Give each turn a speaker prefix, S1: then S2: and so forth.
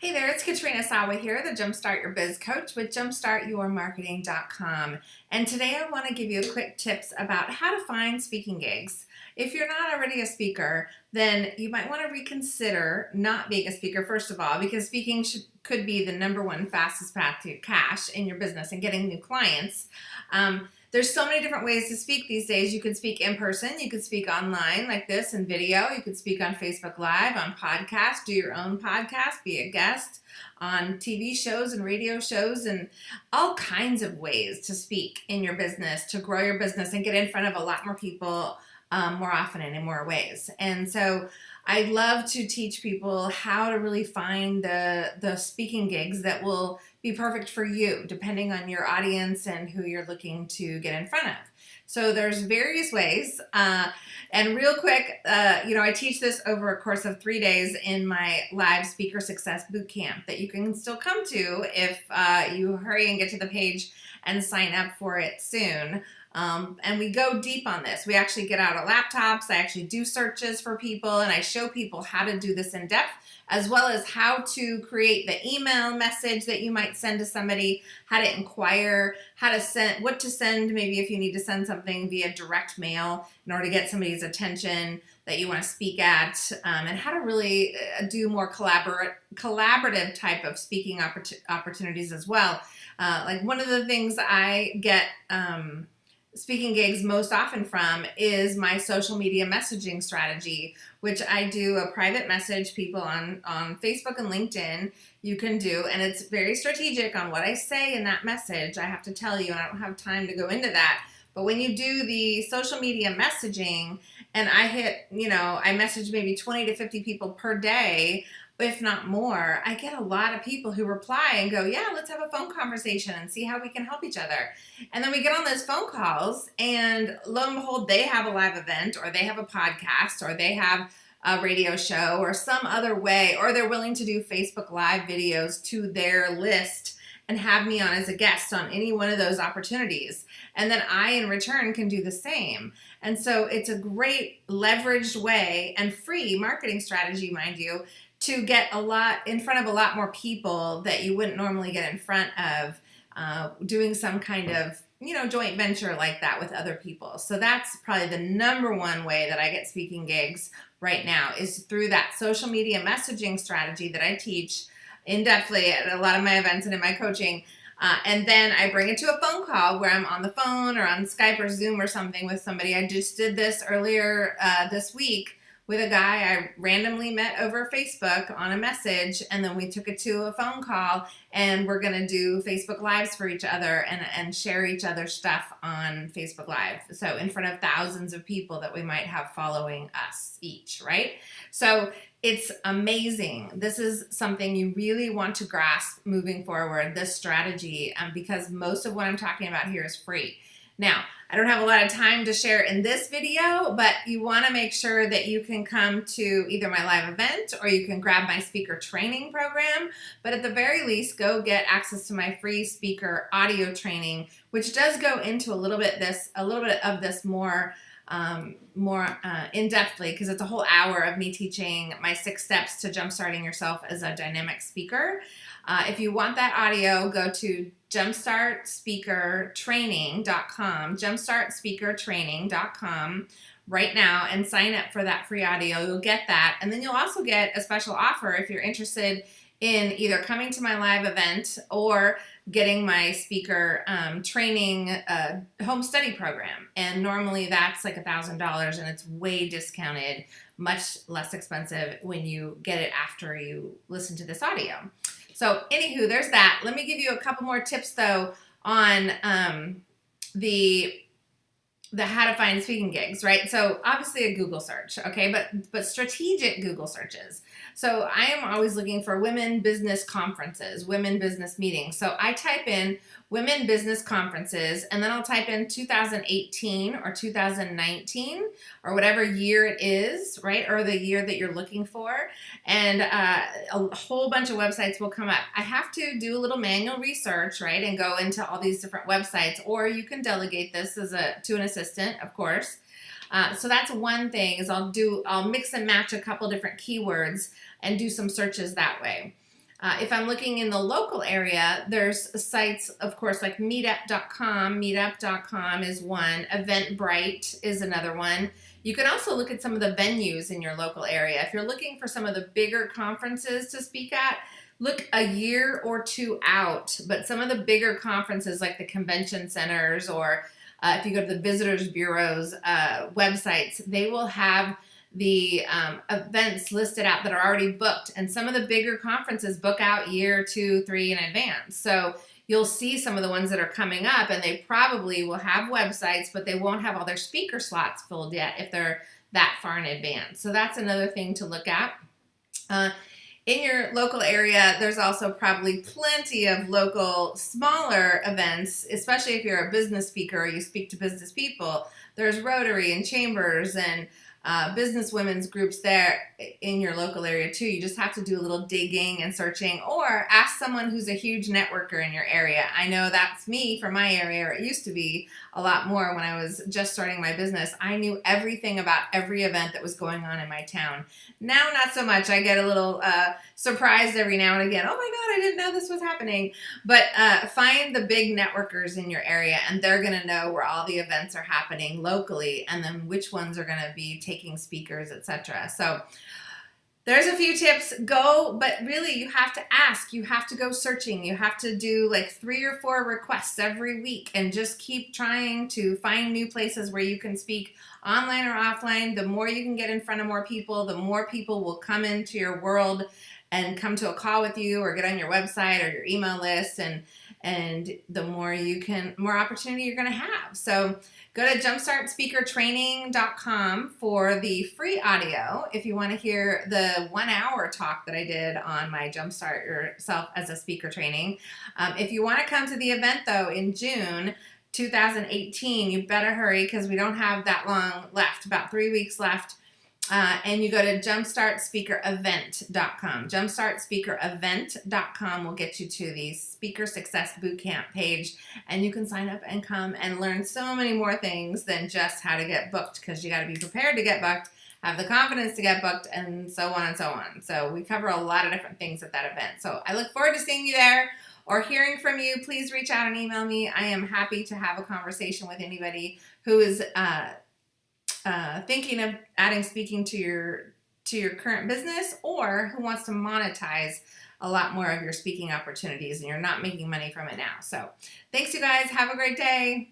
S1: Hey there, it's Katrina Sawa here, the Jumpstart Your Biz Coach with jumpstartyourmarketing.com. And today I want to give you a quick tips about how to find speaking gigs. If you're not already a speaker, then you might want to reconsider not being a speaker, first of all, because speaking should, could be the number one fastest path to cash in your business and getting new clients. Um, there's so many different ways to speak these days. You can speak in person, you can speak online like this in video, you could speak on Facebook Live, on podcast, do your own podcast, be a guest on TV shows and radio shows and all kinds of ways to speak in your business, to grow your business and get in front of a lot more people um, more often and in more ways. And so I love to teach people how to really find the, the speaking gigs that will be perfect for you, depending on your audience and who you're looking to get in front of. So there's various ways. Uh, and real quick, uh, you know, I teach this over a course of three days in my live speaker success bootcamp that you can still come to if uh, you hurry and get to the page and sign up for it soon. Um, and we go deep on this. We actually get out of laptops. I actually do searches for people and I show people how to do this in depth as well as how to create the email message that you might send to somebody, how to inquire, how to send, what to send, maybe if you need to send something via direct mail in order to get somebody's attention that you want to speak at, um, and how to really uh, do more collaborate, collaborative type of speaking opportunities as well. Uh, like one of the things I get um, speaking gigs most often from is my social media messaging strategy, which I do a private message people on, on Facebook and LinkedIn you can do. And it's very strategic on what I say in that message. I have to tell you, and I don't have time to go into that. But when you do the social media messaging and I hit, you know, I message maybe 20 to 50 people per day if not more, I get a lot of people who reply and go, yeah, let's have a phone conversation and see how we can help each other. And then we get on those phone calls and lo and behold, they have a live event or they have a podcast or they have a radio show or some other way, or they're willing to do Facebook live videos to their list and have me on as a guest on any one of those opportunities. And then I, in return, can do the same. And so it's a great leveraged way and free marketing strategy, mind you, to get a lot in front of a lot more people that you wouldn't normally get in front of uh, doing some kind of you know joint venture like that with other people so that's probably the number one way that I get speaking gigs right now is through that social media messaging strategy that I teach in depthly at a lot of my events and in my coaching uh, and then I bring it to a phone call where I'm on the phone or on Skype or Zoom or something with somebody. I just did this earlier uh, this week with a guy I randomly met over Facebook on a message and then we took it to a phone call and we're gonna do Facebook Lives for each other and, and share each other's stuff on Facebook Live. So in front of thousands of people that we might have following us each, right? So it's amazing. This is something you really want to grasp moving forward, this strategy, um, because most of what I'm talking about here is free. Now, I don't have a lot of time to share in this video, but you want to make sure that you can come to either my live event or you can grab my speaker training program. But at the very least, go get access to my free speaker audio training, which does go into a little bit this, a little bit of this more um, more uh, in-depthly because it's a whole hour of me teaching my six steps to jumpstarting yourself as a dynamic speaker. Uh, if you want that audio, go to jumpstartspeakertraining.com, jumpstartspeakertraining.com right now and sign up for that free audio. You'll get that. And then you'll also get a special offer if you're interested in either coming to my live event or getting my speaker um, training uh, home study program. And normally that's like a $1,000 and it's way discounted, much less expensive when you get it after you listen to this audio. So anywho, there's that. Let me give you a couple more tips though on um, the the how to find speaking gigs, right? So obviously a Google search, okay, but but strategic Google searches. So I am always looking for women business conferences, women business meetings. So I type in women business conferences and then I'll type in 2018 or 2019 or whatever year it is, right? Or the year that you're looking for. And uh, a whole bunch of websites will come up. I have to do a little manual research, right? And go into all these different websites or you can delegate this as a to an assistant, of course. Uh, so that's one thing is I'll do, I'll mix and match a couple different keywords and do some searches that way. Uh, if I'm looking in the local area, there's sites, of course, like meetup.com. Meetup.com is one. Eventbrite is another one. You can also look at some of the venues in your local area. If you're looking for some of the bigger conferences to speak at, look a year or two out. But some of the bigger conferences, like the convention centers, or uh, if you go to the visitors bureaus uh, websites, they will have the um, events listed out that are already booked. And some of the bigger conferences book out year, two, three in advance. So you'll see some of the ones that are coming up and they probably will have websites, but they won't have all their speaker slots filled yet if they're that far in advance. So that's another thing to look at. Uh, in your local area, there's also probably plenty of local smaller events, especially if you're a business speaker or you speak to business people. There's Rotary and Chambers and uh, business women's groups there in your local area too. You just have to do a little digging and searching or ask someone who's a huge networker in your area. I know that's me from my area, or it used to be a lot more when I was just starting my business. I knew everything about every event that was going on in my town. Now, not so much. I get a little uh, surprised every now and again. Oh my God, I didn't know this was happening. But uh, find the big networkers in your area and they're going to know where all the events are happening locally and then which ones are going to be taking speakers, etc. So there's a few tips. Go but really you have to ask. You have to go searching. You have to do like three or four requests every week and just keep trying to find new places where you can speak online or offline. The more you can get in front of more people the more people will come into your world and come to a call with you or get on your website or your email list and and the more you can more opportunity you're going to have. So go to jumpstartspeakertraining.com for the free audio if you want to hear the one hour talk that i did on my jumpstart yourself as a speaker training. Um, if you want to come to the event though in june 2018 you better hurry because we don't have that long left about three weeks left uh, and you go to jumpstartspeakerevent.com. Jumpstartspeakerevent.com will get you to the Speaker Success Bootcamp page, and you can sign up and come and learn so many more things than just how to get booked because you got to be prepared to get booked, have the confidence to get booked, and so on and so on. So we cover a lot of different things at that event. So I look forward to seeing you there or hearing from you. Please reach out and email me. I am happy to have a conversation with anybody who is. Uh, uh, thinking of adding speaking to your to your current business or who wants to monetize a lot more of your speaking opportunities and you're not making money from it now. So thanks you guys. Have a great day.